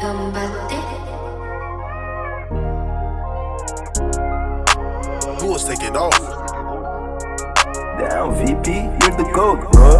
Who was taking off? Down, VP, you're the GOAT, bro.